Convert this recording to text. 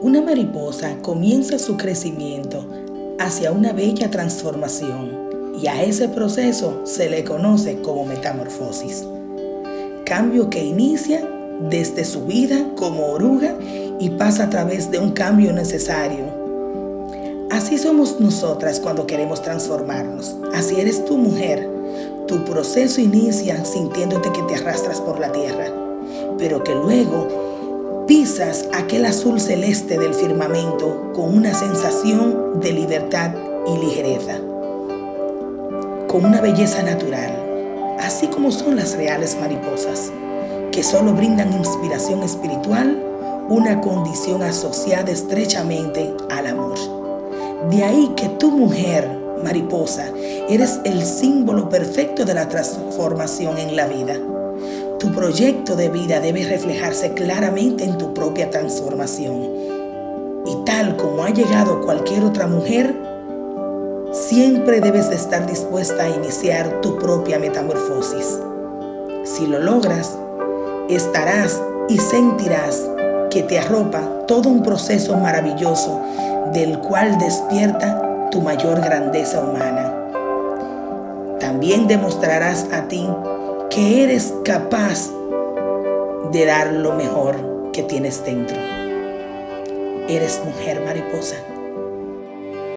Una mariposa comienza su crecimiento hacia una bella transformación y a ese proceso se le conoce como metamorfosis. Cambio que inicia desde su vida como oruga y pasa a través de un cambio necesario. Así somos nosotras cuando queremos transformarnos. Así eres tu mujer. Tu proceso inicia sintiéndote que te arrastras por la tierra, pero que luego pisas aquel azul celeste del firmamento con una sensación de libertad y ligereza, con una belleza natural, así como son las reales mariposas, que solo brindan inspiración espiritual, una condición asociada estrechamente al amor. De ahí que tu mujer, mariposa, eres el símbolo perfecto de la transformación en la vida tu proyecto de vida debe reflejarse claramente en tu propia transformación. Y tal como ha llegado cualquier otra mujer, siempre debes de estar dispuesta a iniciar tu propia metamorfosis. Si lo logras, estarás y sentirás que te arropa todo un proceso maravilloso del cual despierta tu mayor grandeza humana. También demostrarás a ti que eres capaz de dar lo mejor que tienes dentro. Eres mujer mariposa.